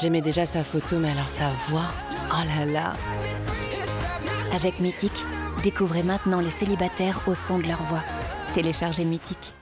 J'aimais déjà sa photo, mais alors sa voix, oh là là Avec Mythique, découvrez maintenant les célibataires au son de leur voix. Téléchargez Mythique.